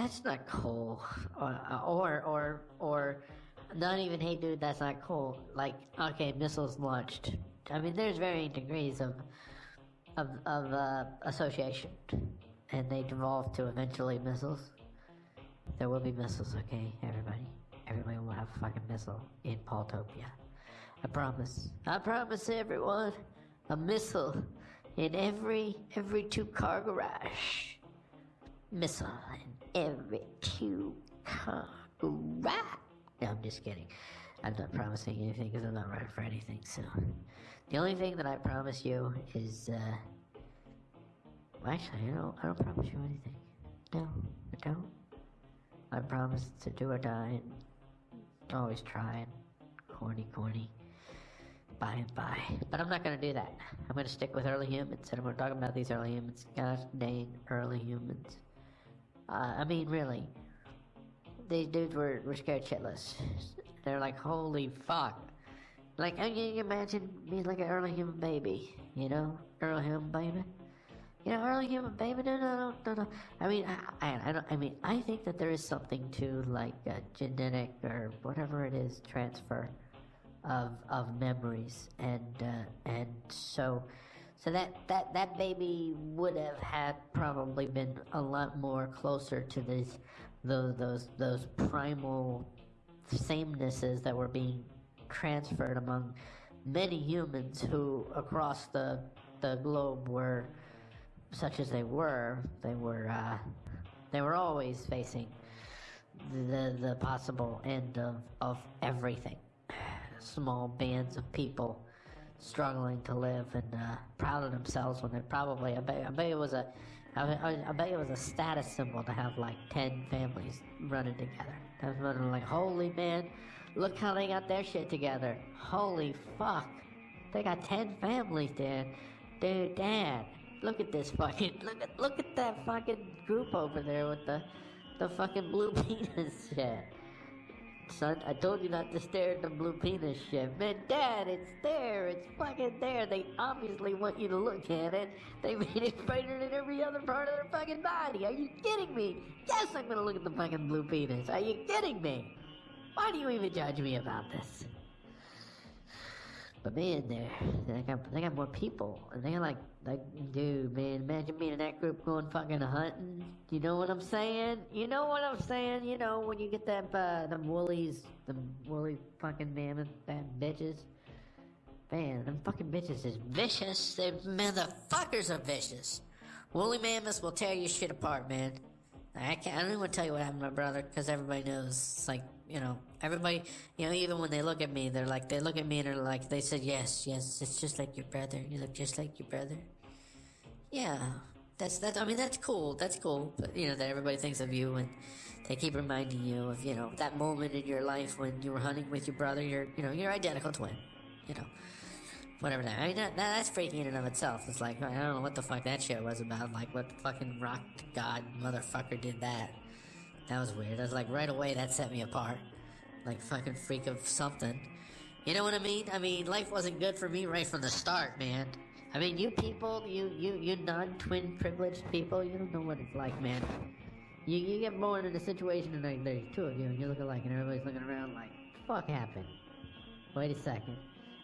that's not cool. Or, or, or, or, not even, hey dude, that's not cool. Like, okay, missiles launched. I mean, there's varying degrees of, of, of uh, association. And they devolve to eventually missiles. There will be missiles, okay, everybody? Everybody will have a fucking missile in Paultopia. I promise. I promise everyone. A missile in every every two car garage. Missile every two. No, I'm just kidding. I'm not promising anything because I'm not running for anything. So, the only thing that I promise you is, uh, well, actually, I don't. I don't promise you anything. No, I don't. I promise to do or die and always try and corny, corny by and by. But I'm not going to do that. I'm going to stick with early humans, and I'm going to talk about these early humans. Gosh dang, early humans. Uh, I mean, really. These dudes were, were scared shitless. They're like, holy fuck. Like, can you imagine being like an early human baby? You know? Early human baby? You know, early human baby? No, no, no, no, no. I mean, I, I, I, don't, I mean, I think that there is something to like a genetic or whatever it is transfer of of memories, and uh, and so so that that that baby would have had probably been a lot more closer to these those those those primal samenesses that were being transferred among many humans who across the the globe were such as they were they were uh, they were always facing the the possible end of of everything. Small bands of people struggling to live and uh, proud of themselves when they're probably I bet, I bet it was a I, I, bet it was a status symbol to have like 10 families running together. That's running like, holy man, look how they got their shit together. Holy fuck. They got 10 families, Dad. Dude, Dad, look at this fucking, look at, look at that fucking group over there with the, the fucking blue penis shit. Son, I told you not to stare at the blue penis shit. Man, Dad, it's there. It's fucking there. They obviously want you to look at it. They made it brighter than every other part of their fucking body. Are you kidding me? Yes, I'm gonna look at the fucking blue penis. Are you kidding me? Why do you even judge me about this? But man, they they got they got more people, and they're like like dude, man, imagine being in that group going fucking hunting. You know what I'm saying? You know what I'm saying? You know when you get that uh, them woolies, them woolly fucking mammoth bad bitches. Man, them fucking bitches is vicious. They motherfuckers are vicious. Woolly mammoths will tear your shit apart, man. I can't. I don't even want to tell you what happened to my brother because everybody knows. It's like you know, everybody. You know, even when they look at me, they're like, they look at me and they're like, they said, yes, yes, it's just like your brother. You look just like your brother. Yeah, that's that. I mean, that's cool. That's cool. But you know that everybody thinks of you and they keep reminding you of you know that moment in your life when you were hunting with your brother. You're you know your identical twin. You know whatever that. I mean, that, that's freaking in and of itself. It's like I don't know what the fuck that shit was about. Like what the fucking rock god motherfucker did that. That was weird. I was like right away that set me apart. Like fucking freak of something. You know what I mean? I mean, life wasn't good for me right from the start, man. I mean, you people, you you you non-twin privileged people, you don't know what it's like, man. You you get born in a situation and like there's two of you and you look alike and everybody's looking around like, fuck happened. Wait a second.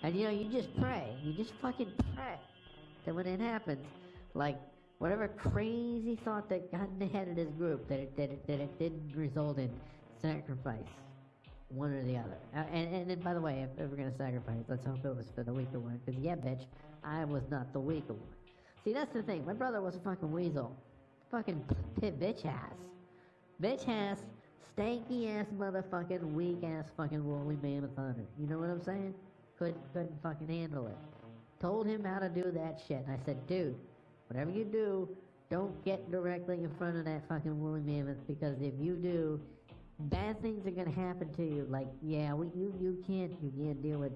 And you know, you just pray. You just fucking pray that when it happens, like whatever crazy thought that got in the head of this group, that it, that it, that it didn't result in sacrifice, one or the other. Uh, and, and, and by the way, if, if we're gonna sacrifice, let's hope it was for the weaker one. Because yeah, bitch, I was not the weaker one. See, that's the thing. My brother was a fucking weasel. Fucking pit bitch ass. Bitch ass, stanky ass motherfucking weak ass fucking woolly mammoth hunter. You know what I'm saying? couldn't couldn't fucking handle it. Told him how to do that shit. And I said, dude, whatever you do, don't get directly in front of that fucking woolly mammoth because if you do, bad things are gonna happen to you. Like, yeah, we, you you can't you can't deal with.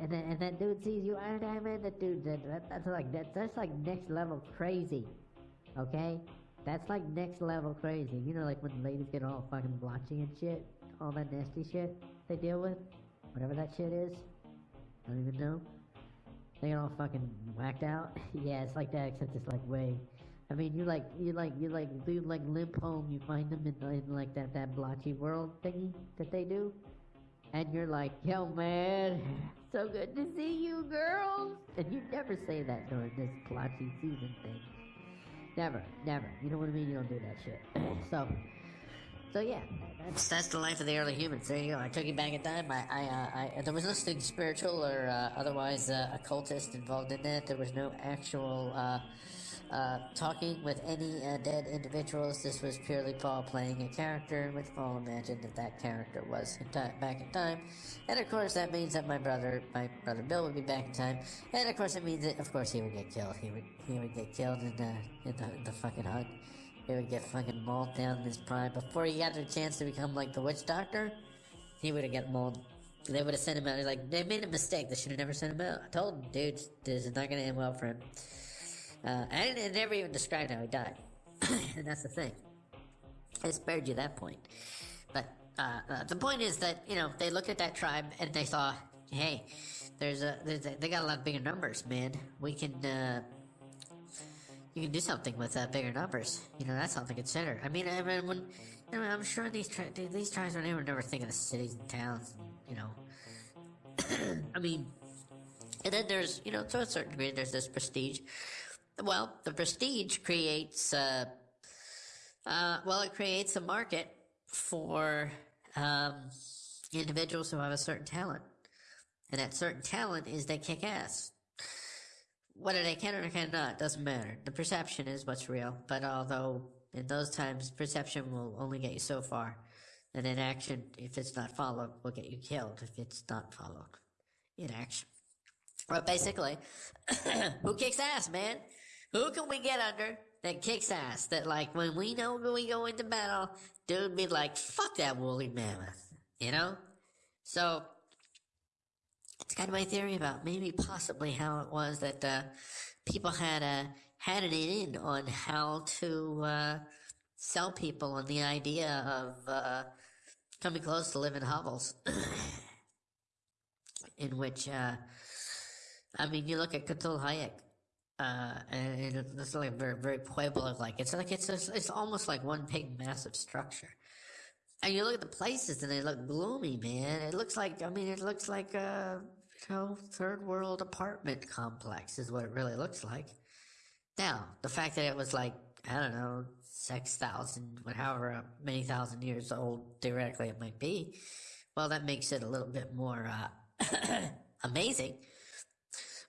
And and that dude sees you. I, I man, that dude, that, that that's like that, that's like next level crazy. Okay, that's like next level crazy. You know, like when ladies get all fucking blotchy and shit, all that nasty shit they deal with, whatever that shit is. I don't even know. They all fucking whacked out. yeah, it's like that, except it's like way. I mean, you like you like you like do like limp home. You find them in, in like that that blotchy world thingy that they do, and you're like, yo man, so good to see you, girls. And you never say that during this blotchy season thing. Never, never. You know what I mean? You don't do that shit. so. So yeah, that's that's the life of the early humans. There you go. I took you back in time. I, I, uh, I there was nothing spiritual or uh, otherwise uh, occultist involved in that. There was no actual uh, uh, talking with any dead individuals. This was purely Paul playing a character, which Paul imagined that that character was in time, back in time. And of course, that means that my brother, my brother Bill, would be back in time. And of course, it means that, of course, he would get killed. He would, he would get killed in the, in the, the fucking hut. He would get fucking mauled down in his prime. Before he got the chance to become like the witch doctor, he would have got mauled. They would have sent him out. He's like, they made a mistake. They should have never sent him out. I told him, dude, this is not going to end well for him. Uh, and it never even described how he died. and that's the thing. I spared you that point. But uh, uh, the point is that, you know, they looked at that tribe and they thought, hey, there's a, there's a they got a lot of bigger numbers, man. We can, uh, you can do something with uh, bigger numbers. You know, that's something to consider. I mean, I mean, when, you know, I'm sure these tri- these tribes are never never thinking of cities and towns. You know, I mean, and then there's you know to a certain degree there's this prestige. Well, the prestige creates uh, uh well, it creates a market for um, individuals who have a certain talent, and that certain talent is they kick ass. Whether they can or cannot doesn't matter. The perception is what's real. But although in those times perception will only get you so far, and in action, if it's not followed, will get you killed if it's not followed in action. But basically, who kicks ass, man? Who can we get under that kicks ass? That like when we know when we go into battle, dude be like, fuck that woolly mammoth, you know? So it's kind of my theory about maybe possibly how it was that uh, people had a had it in on how to uh, sell people on the idea of uh, coming close to living hovels, in which uh, I mean, you look at Çatalhöyük. Uh, and it's like very, very Pueblo-like. It's like it's it's almost like one big massive structure. And you look at the places and they look gloomy, man. It looks like, I mean, it looks like a, know, third world apartment complex is what it really looks like. Now, the fact that it was like, I don't know, 6,000, however many thousand years old, theoretically it might be, well, that makes it a little bit more, uh, amazing.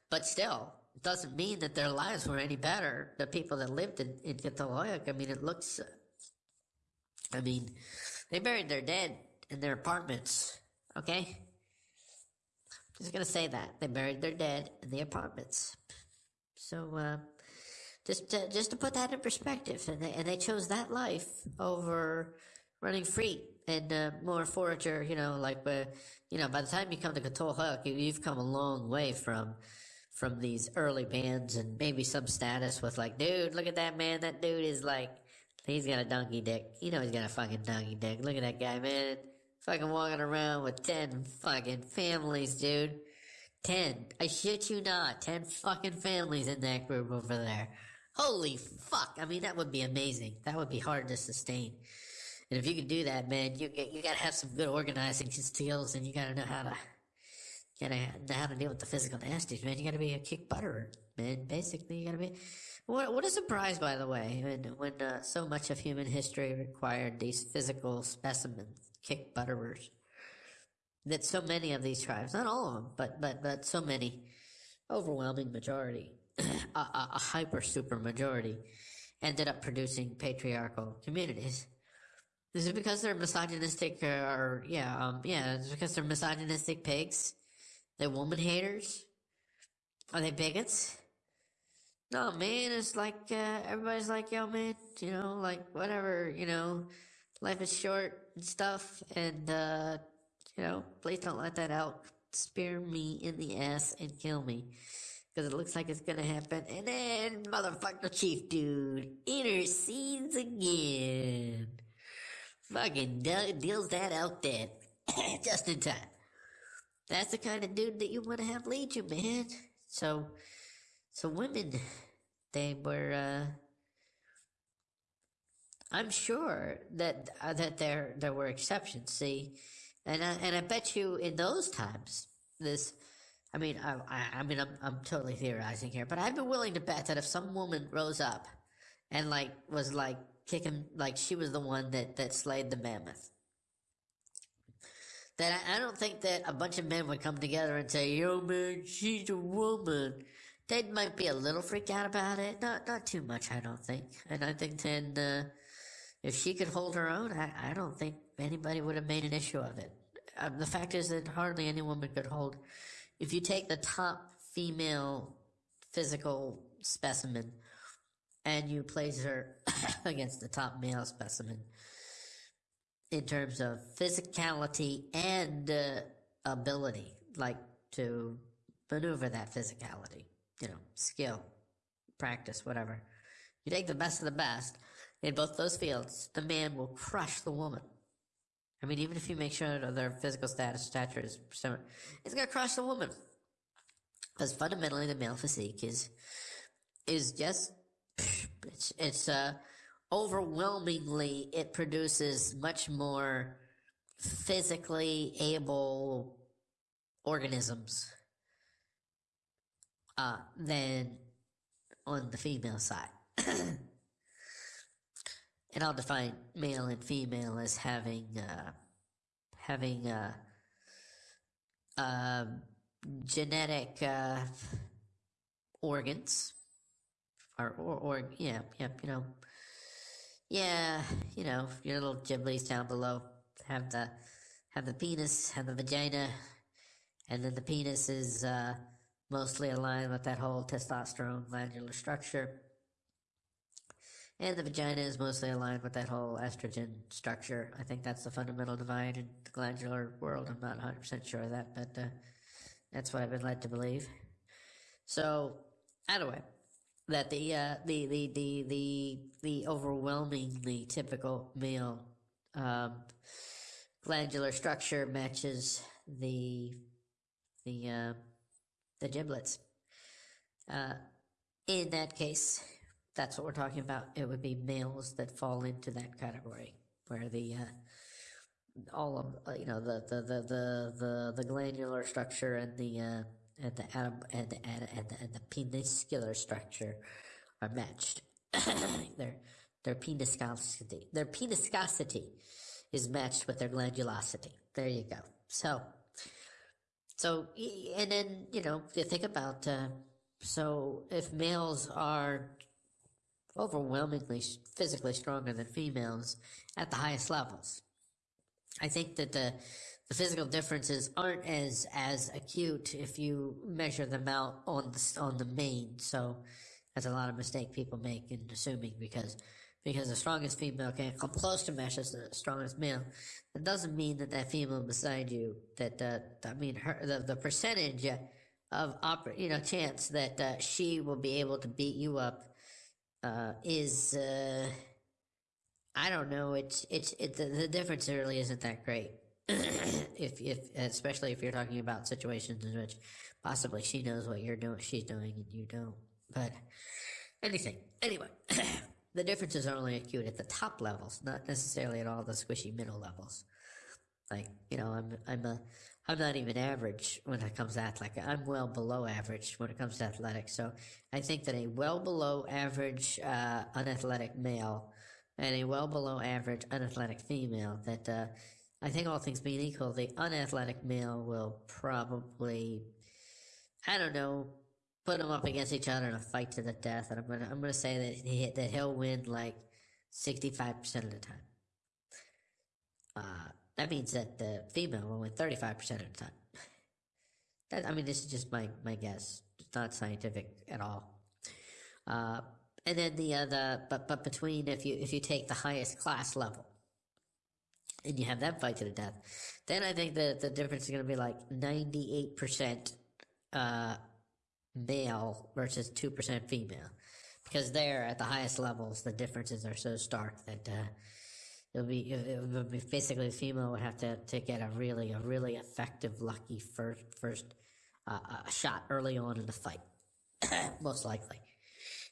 But still, it doesn't mean that their lives were any better. The people that lived in, in Çatalhöyük, I mean, it looks, I mean, they buried their dead in their apartments, okay? Just gonna say that. They buried their dead in the apartments. So, uh, just to, just to put that in perspective, and they, and they chose that life over running free and uh, more forager, you know, like, uh, you know, by the time you come to Cthulhu, you, you've come a long way from, from these early bands and maybe some status with like, dude, look at that man, that dude is like, He's got a donkey dick. You know he's got a fucking donkey dick. Look at that guy, man. Fucking walking around with ten fucking families, dude. Ten. I shit you not. Ten fucking families in that group over there. Holy fuck. I mean, that would be amazing. That would be hard to sustain. And if you can do that, man, you you gotta have some good organizing skills, and you gotta know how to gotta know how to deal with the physical nasties, man. You gotta be a kick butterer, man. Basically, you gotta be. What, what a surprise, by the way, when, when uh, so much of human history required these physical specimens, kick butterers. That so many of these tribes, not all of them, but, but, but so many, overwhelming majority, a, a, a hyper super majority, ended up producing patriarchal communities. Is it because they're misogynistic or, yeah, um, yeah, it's because they're misogynistic pigs? They're woman haters? Are they bigots? No, man, it's like, uh, everybody's like, yo, man, you know, like, whatever, you know, life is short and stuff, and, uh, you know, please don't let that out spear me in the ass and kill me. Because it looks like it's gonna happen, and then, motherfucker chief dude intercedes again. Fucking deals that out dead. Just in time. That's the kind of dude that you want to have lead you, man. So, so women, they were, uh, I'm sure that uh, that there there were exceptions. See, and I, and I bet you in those times this. I mean, I, I, mean, I'm, I'm totally theorizing here, but I'd be willing to bet that if some woman rose up and like was like kicking, like she was the one that that slayed the mammoth, that I, I don't think that a bunch of men would come together and say, "Yo, man, she's a woman." They might be a little freaked out about it, not not too much, I don't think. And I think then, uh, if she could hold her own, I, I don't think anybody would have made an issue of it. Um, the fact is that hardly any woman could hold. If you take the top female physical specimen and you place her against the top male specimen, in terms of physicality and uh, ability, like to maneuver that physicality, you know, skill, practice, whatever. You take the best of the best in both those fields, the man will crush the woman. I mean, even if you make sure that their physical status, stature is similar, it's going to crush the woman. Because fundamentally, the male physique is is just it's it's uh overwhelmingly it produces much more physically able organisms uh, than on the female side. and I'll define male and female as having uh, having uh, uh, genetic organs. Or, or or yeah yeah you know. Yeah, you know, your little giblies down below. Have the have the penis, have the vagina, and then the penis is uh, mostly aligned with that whole testosterone glandular structure. And the vagina is mostly aligned with that whole estrogen structure. I think that's the fundamental divide in the glandular world. I'm not 100% sure of that, but uh, that's what I've been led to believe. So, anyway, that the uh, the, the the the the overwhelmingly typical male um, glandular structure matches the the uh, the giblets. Uh, in that case, that's what we're talking about. It would be males that fall into that category, where the uh, all of you know the the the the the, the glandular structure and the uh, and the atom and the, and, the, and the peniscular structure are matched. their their peniscosity their peniscosity is matched with their glandulosity. There you go. So so and then you know you think about uh, so if males are overwhelmingly physically stronger than females at the highest levels, I think that the the physical differences aren't as as acute if you measure them out on the on the main. So that's a lot of mistake people make in assuming because because the strongest female can't come close to mesh as the strongest male. That doesn't mean that that female beside you that uh, I mean her the the percentage of oper- you know chance that uh, she will be able to beat you up uh, is uh, I don't know. It's it's it the, the difference really isn't that great. if if especially if you're talking about situations in which possibly she knows what you're doing, she's doing, and you don't. But anything, anyway, the differences are only acute at the top levels, not necessarily at all the squishy middle levels. Like you know, I'm I'm a I'm not even average when it comes to athletic. I'm well below average when it comes to athletics. So I think that a well below average uh, unathletic male and a well below average unathletic female that uh, I think all things being equal, the unathletic male will probably, I don't know, put them up against each other in a fight to the death. And I'm gonna, I'm gonna say that he, that he'll win like 65% of the time. Uh, that means that the female will win 35% of the time. That, I mean, this is just my, my guess. It's not scientific at all. Uh, and then the other, but, but between, if you, if you take the highest class level, and you have that fight to the death, then I think that the difference is going to be like 98% uh, male versus 2% female. Because there, at the highest levels, the differences are so stark that uh, it'll be, it'll be basically the female would have to, to get a really, a really effective, lucky first, first uh, uh, shot early on in the fight, most likely.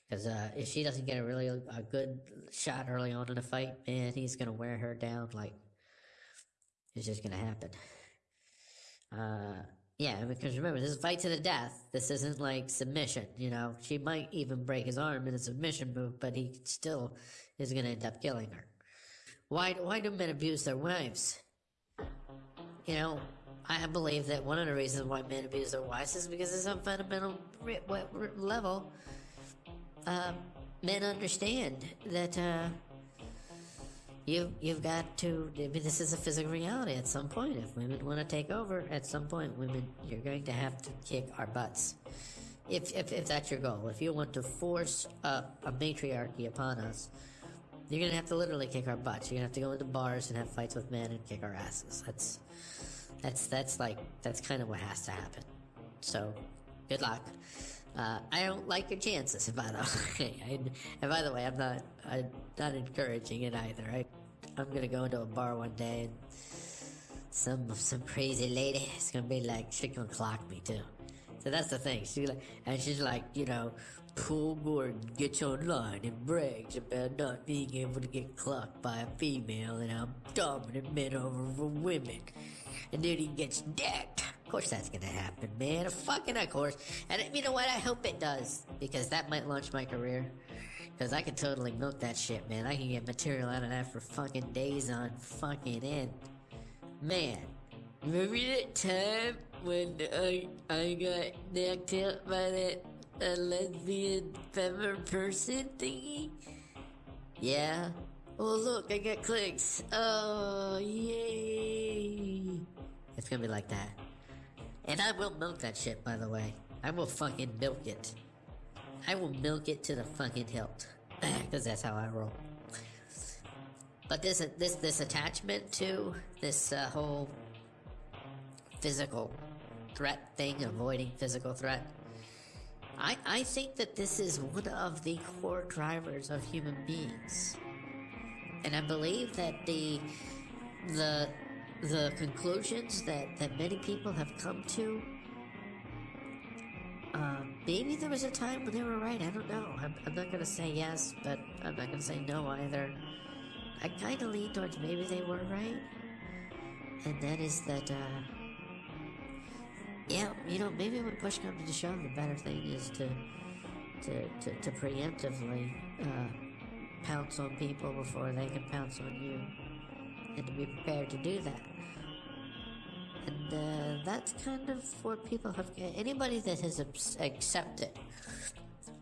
Because uh, if she doesn't get a really a good shot early on in the fight, man, he's gonna wear her down. Like it's just gonna happen. Uh, yeah, because remember, this is a fight to the death. This isn't like submission. You know, she might even break his arm in a submission move, but he still is gonna end up killing her. Why? Why do men abuse their wives? You know, I believe that one of the reasons why men abuse their wives is because at some fundamental level, uh, men understand that uh, you you've got to. I mean, this is a physical reality. At some point, if women want to take over, at some point, women you're going to have to kick our butts. If if, if that's your goal, if you want to force a, a matriarchy upon us, you're gonna have to literally kick our butts. You're gonna have to go into bars and have fights with men and kick our asses. That's that's that's like that's kind of what has to happen. So, good luck. Uh, I don't like your chances. By the way, I, and by the way, I'm not I'm not encouraging it either. I I'm gonna go into a bar one day and some some crazy lady is gonna be like she's gonna clock me too. So that's the thing. She's like, and she's like, you know, Paul Gordon gets online and brags about not being able to get clocked by a female and how dominant men are over women and then he gets decked. Of course that's gonna happen, man. Fucking of course. And you know what? I hope it does. Because that might launch my career. Because I can totally milk that shit, man. I can get material out of that for fucking days on fucking end. Man. Remember that time when I, I got knocked out by that uh, lesbian femmer person thingy? Yeah. Oh look, I got clicks. Oh, yay. It's gonna be like that. And I will milk that shit, by the way. I will fucking milk it. I will milk it to the fucking hilt. Because that's how I roll. But this this this attachment to this uh, whole physical threat thing, avoiding physical threat. I, I think that this is one of the core drivers of human beings. And I believe that the the the conclusions that, that many people have come to. Uh, maybe there was a time when they were right. I don't know. I'm, I'm not going to say yes, but I'm not going to say no either. I kind of lean towards maybe they were right. And that is that, uh, yeah, you know, maybe when push comes to shove, the better thing is to, to, to, to preemptively uh, pounce on people before they can pounce on you and to be prepared to do that. And uh, that's kind of what people have. Anybody that has accepted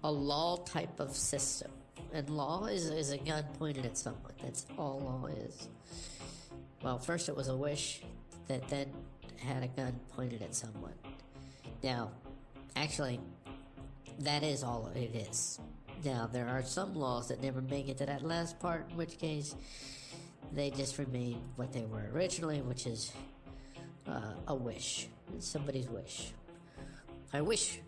a law type of system, and law is, is a gun pointed at someone. That's all law is. Well, first it was a wish that then had a gun pointed at someone. Now, actually, that is all it is. Now, there are some laws that never make it to that last part, in which case they just remain what they were originally, which is uh, a wish. somebody's wish. I wish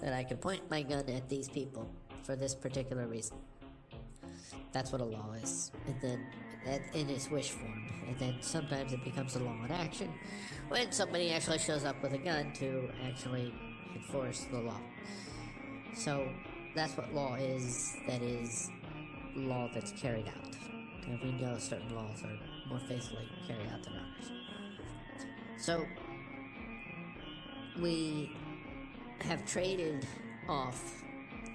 that I could point my gun at these people for this particular reason. That's what a law is. And then that in its wish form. And then sometimes it becomes a law in action when somebody actually shows up with a gun to actually enforce the law. So that's what law is, that is law that's carried out. And we know certain laws are more faithfully carried out than others. So, we have traded off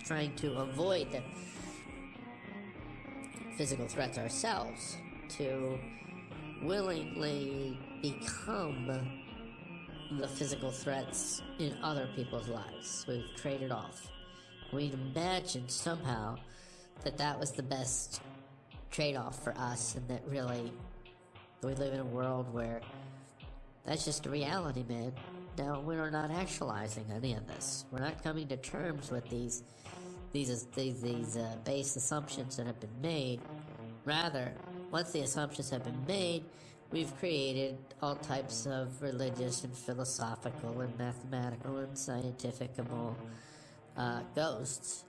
trying to avoid the physical threats ourselves to willingly become the physical threats in other people's lives. We've traded off. We'd imagined somehow that that was the best trade off for us, and that really we live in a world where that's just a reality, man. Now we're not actualizing any of this. We're not coming to terms with these these these, these uh, base assumptions that have been made. Rather, once the assumptions have been made, we've created all types of religious and philosophical and mathematical and scientificable uh, ghosts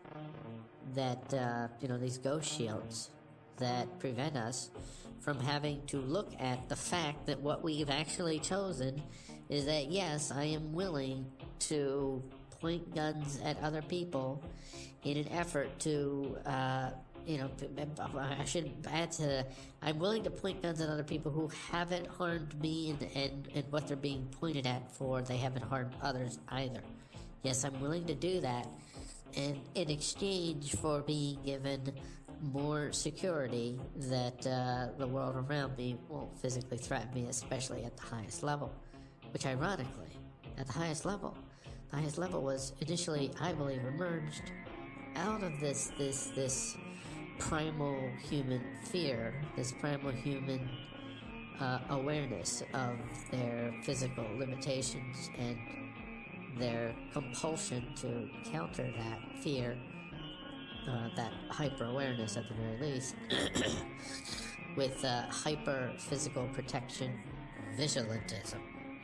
that uh, you know these ghost shields that prevent us from having to look at the fact that what we've actually chosen is that yes, I am willing to point guns at other people in an effort to, uh, you know, I should add to I'm willing to point guns at other people who haven't harmed me and, and, and what they're being pointed at for, they haven't harmed others either. Yes, I'm willing to do that. And in exchange for being given more security that uh, the world around me won't physically threaten me, especially at the highest level. Which, ironically, at the highest level, the highest level was initially, I believe, emerged out of this this this primal human fear, this primal human uh, awareness of their physical limitations and their compulsion to counter that fear uh, that hyper awareness at the very least, with uh, hyper physical protection vigilantism.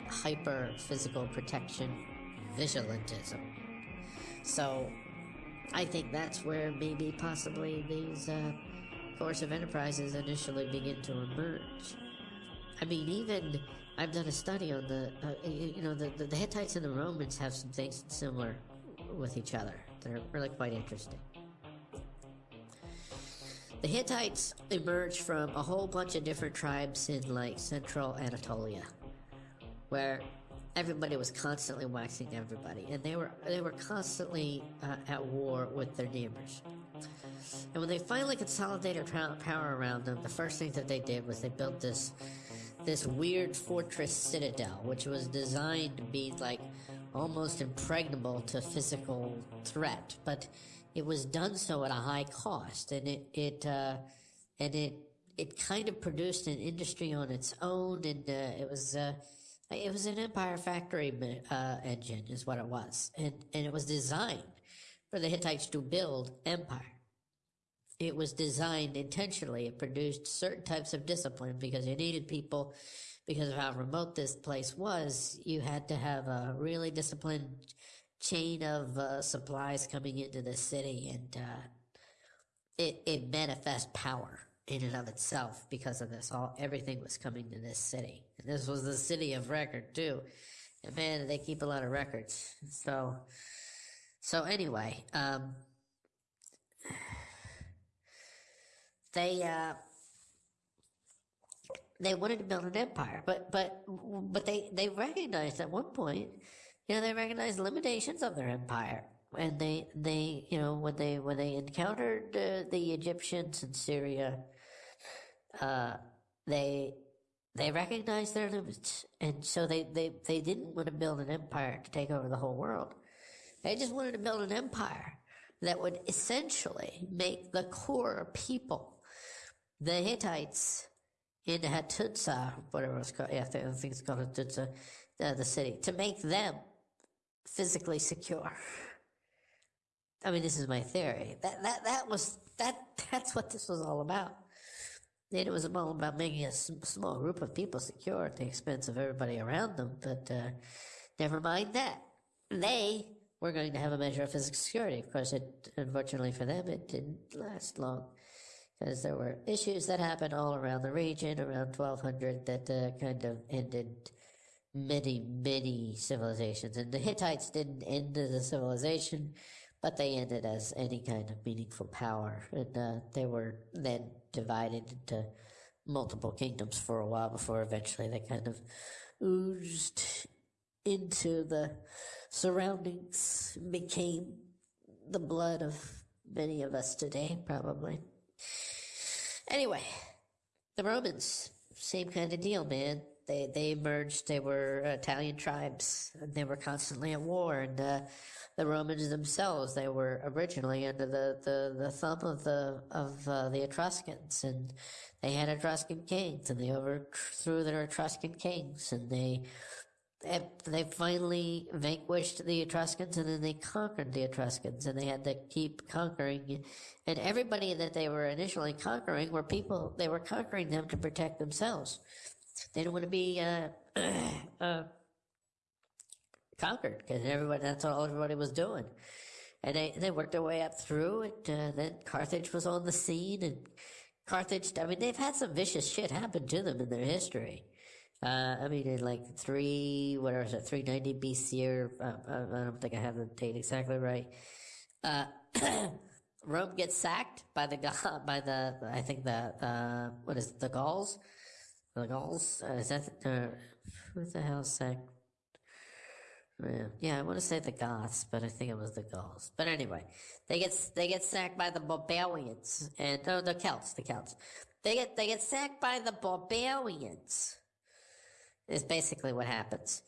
Hyper physical protection vigilantism. So, I think that's where maybe possibly these uh, of enterprises initially begin to emerge. I mean, even I've done a study on the, uh, you know, the, the, the Hittites and the Romans have some things similar with each other. They're really quite interesting. The Hittites emerged from a whole bunch of different tribes in like central Anatolia, where everybody was constantly waxing everybody, and they were they were constantly uh, at war with their neighbors. And when they finally consolidated power around them, the first thing that they did was they built this this weird fortress citadel, which was designed to be like almost impregnable to physical threat, but it was done so at a high cost, and it it uh, and it it kind of produced an industry on its own, and uh, it was uh, it was an empire factory uh, engine, is what it was, and and it was designed for the Hittites to build empire. It was designed intentionally. It produced certain types of discipline because you needed people because of how remote this place was. You had to have a really disciplined chain of uh, supplies coming into the city, and uh, it it manifests power in and of itself because of this. All everything was coming to this city, and this was the city of record too. And man, they keep a lot of records. So, so anyway, um, they uh, they wanted to build an empire, but but but they they recognized at one point you know, they recognized limitations of their empire. And they, they, you know, when they, when they encountered uh, the Egyptians in Syria, uh, they, they recognized their limits. And so they, they, they didn't want to build an empire to take over the whole world. They just wanted to build an empire that would essentially make the core people, the Hittites in Hattusa, whatever it's called, yeah, I think it's called Hattusa, uh, the city, to make them physically secure. I mean, this is my theory. That that that was that that's what this was all about. And it was all about making a small group of people secure at the expense of everybody around them. But uh, never mind that. They were going to have a measure of physical security. Of course, it unfortunately for them, it didn't last long because there were issues that happened all around the region around 1200 that uh, kind of ended many, many civilizations. And the Hittites didn't end a civilization, but they ended as any kind of meaningful power. And uh, they were then divided into multiple kingdoms for a while before eventually they kind of oozed into the surroundings, became the blood of many of us today, probably. Anyway, the Romans, same kind of deal, man they they emerged. They were Italian tribes, and they were constantly at war. And uh, the Romans themselves, they were originally under the, the, the thumb of the of uh, the Etruscans, and they had Etruscan kings, and they overthrew their Etruscan kings, and they they finally vanquished the Etruscans and then they conquered the Etruscans and they had to keep conquering. And everybody that they were initially conquering were people, they were conquering them to protect themselves. They didn't want to be uh, uh, conquered because everybody that's all everybody was doing. And they, they worked their way up through it. Uh, then Carthage was on the scene, and Carthage. I mean, they've had some vicious shit happen to them in their history. Uh, I mean, in like three, whatever is it, 390 BC, or uh, uh, I don't think I have the date exactly right. Uh, Rome gets sacked by the by the I think the uh, what is it, the Gauls? The Gauls uh, is that uh, who the hell sacked? Yeah, I want to say the Goths, but I think it was the Gauls. But anyway, they get they get sacked by the barbarians and no, the Celts, the Celts. They get they get sacked by the barbarians. Is basically what happens,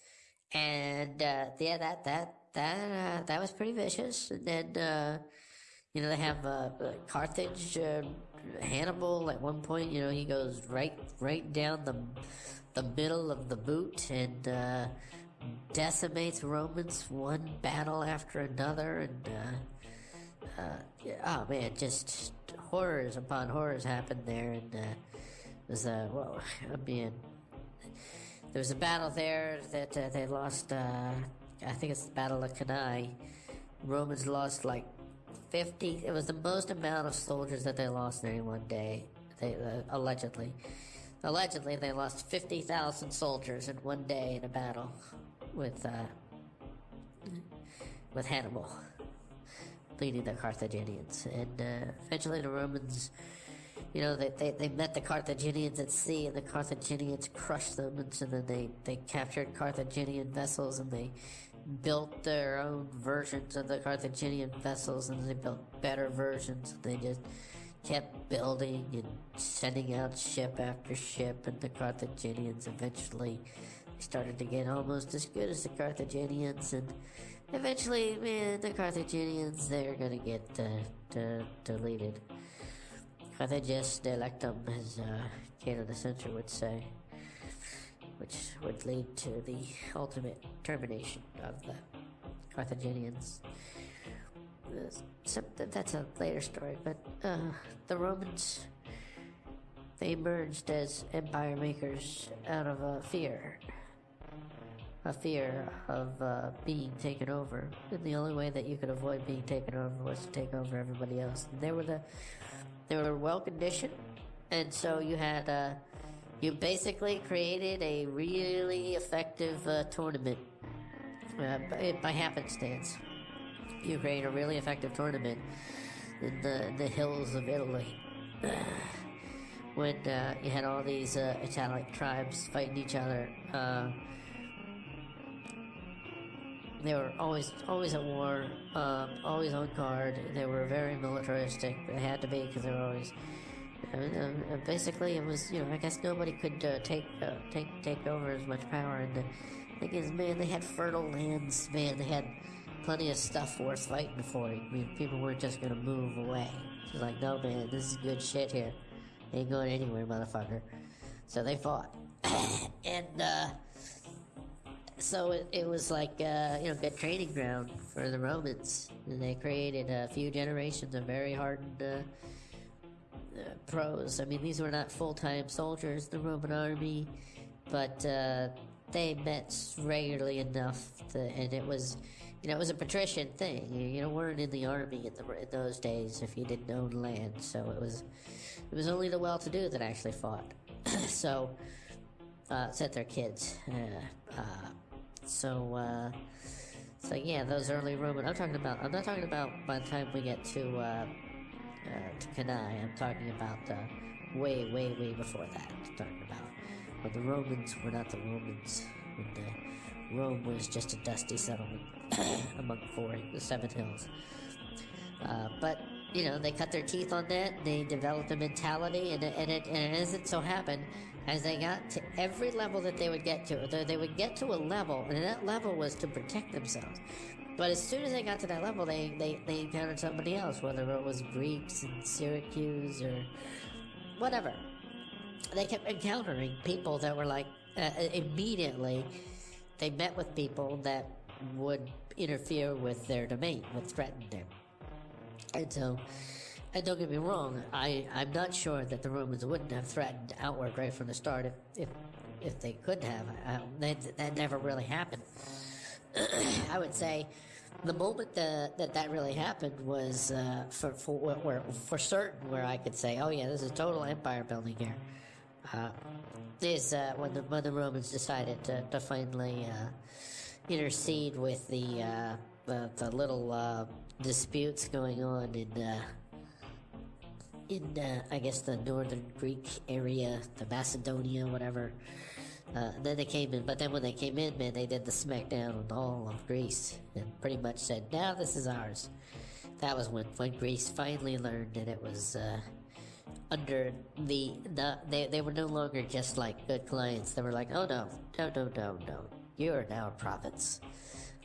and uh, yeah, that that that uh, that was pretty vicious. And then uh, you know they have uh, Carthage, uh, Hannibal. At one point, you know he goes right right down the the middle of the boot and uh, decimates Romans one battle after another, and uh, uh, oh man, just horrors upon horrors happened there, and uh, it was uh, well, I mean, there was a battle there that uh, they lost. Uh, I think it's the Battle of Cannae. Romans lost like fifty. It was the most amount of soldiers that they lost in any one day. They allegedly. Allegedly, they lost 50,000 soldiers in one day in a battle with uh, with Hannibal, leading the Carthaginians, and uh, eventually the Romans, you know, they, they, they met the Carthaginians at sea, and the Carthaginians crushed them, and so then they they captured Carthaginian vessels, and they built their own versions of the Carthaginian vessels, and they built better versions. They just kept building and sending out ship after ship, and the Carthaginians eventually started to get almost as good as the Carthaginians, and eventually, man, the Carthaginians they're gonna get uh, deleted. Carthages delectum, as uh, Cato the Censor would say, which would lead to the ultimate termination of the Carthaginians. That's a later story, but uh, the Romans they emerged as empire makers out of uh, fear a fear of uh, being taken over, and the only way that you could avoid being taken over was to take over everybody else. And they were the they were well conditioned, and so you had uh, you basically created a really effective uh, tournament uh, by, happenstance. You create a really effective tournament in the the hills of Italy. when uh, you had all these uh, Italic tribes fighting each other, they were always always at war, um, always on guard. They were very militaristic. They had to be because they were always. Uh, basically, it was you know I guess nobody could uh, take uh, take take over as much power. And the thing is, man, they had fertile lands. Man, they had plenty of stuff worth fighting for. I mean, people weren't just gonna move away. It's like, no, man, this is good shit here. Ain't going anywhere, motherfucker. So they fought, and uh, so it, it was like uh, you know good training ground for the Romans, and they created a few generations of very hardened uh, uh, pros. I mean, these were not full time soldiers, the Roman army, but uh, they met regularly enough, to, and it was. You know, it was a patrician thing. You, you know, weren't in the army in, the, in those days if you didn't own land. So it was, it was only the well-to-do that actually fought. so, uh, their kids. Uh, uh, so, uh, so yeah, those early Roman. I'm talking about. I'm not talking about by the time we get to uh, uh, to Cannae. I'm talking about uh, way, way, way before that. I'm talking about when the Romans were not the Romans. When the Rome was just a dusty settlement among four, the seven hills. Uh, but you know, they cut their teeth on that. They developed a mentality, and, and it and it as it so happened, as they got to every level that they would get to, they would get to a level, and that level was to protect themselves. But as soon as they got to that level, they, they, they encountered somebody else, whether it was Greeks in Syracuse or whatever. They kept encountering people that were like, uh, immediately, they met with people that would interfere with their domain, would threaten them. And so, and don't get me wrong, I, I'm not sure that the Romans wouldn't have threatened outward right from the start if, if, if they could have. Uh, that, that never really happened. I would say the moment that that, that really happened was uh, for, for, where, for certain where I could say, oh yeah, this is total empire building here. uh, is uh, when the when the Romans decided to, to finally uh, intercede with the uh, the, the little uh, disputes going on in in uh, I guess the northern Greek area, the Macedonia, whatever. Uh, then they came in, but then when they came in, man, they did the smackdown on all of Greece and pretty much said, "Now this is ours." That was when when Greece finally learned that it was uh, under the the they they were no longer just like good clients. They were like, "Oh no, no, no, no, no! You are now prophets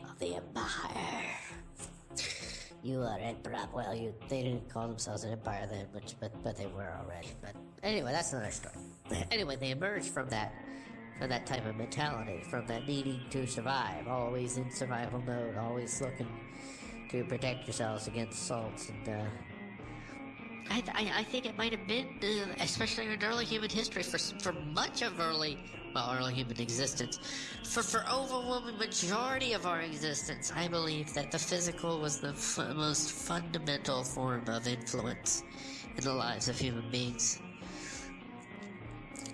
of the empire." You are emperor. Well, you they didn't call themselves an empire then, but but but they were already. But anyway, that's another story. Anyway, they emerged from that from that type of mentality, from that needing to survive, always in survival mode, always looking to protect yourselves against assaults and. Uh, I, I, I think it might have been, uh, especially in early human history, for for much of early, well, early human existence, for for overwhelming majority of our existence, I believe that the physical was the f- most fundamental form of influence in the lives of human beings.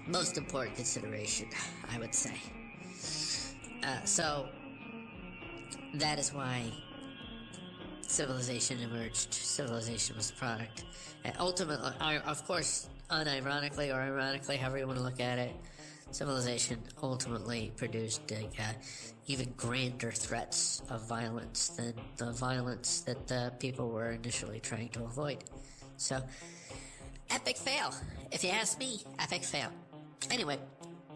Most important consideration, I would say. Uh, so that is why civilization emerged. Civilization was a product. And ultimately, of course, unironically or ironically, however you want to look at it, civilization ultimately produced uh, even grander threats of violence than the violence that the people were initially trying to avoid. So, epic fail. If you ask me, epic fail. Anyway,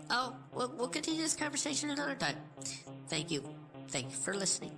oh, we'll, we'll continue this conversation another time. Thank you. Thank you for listening.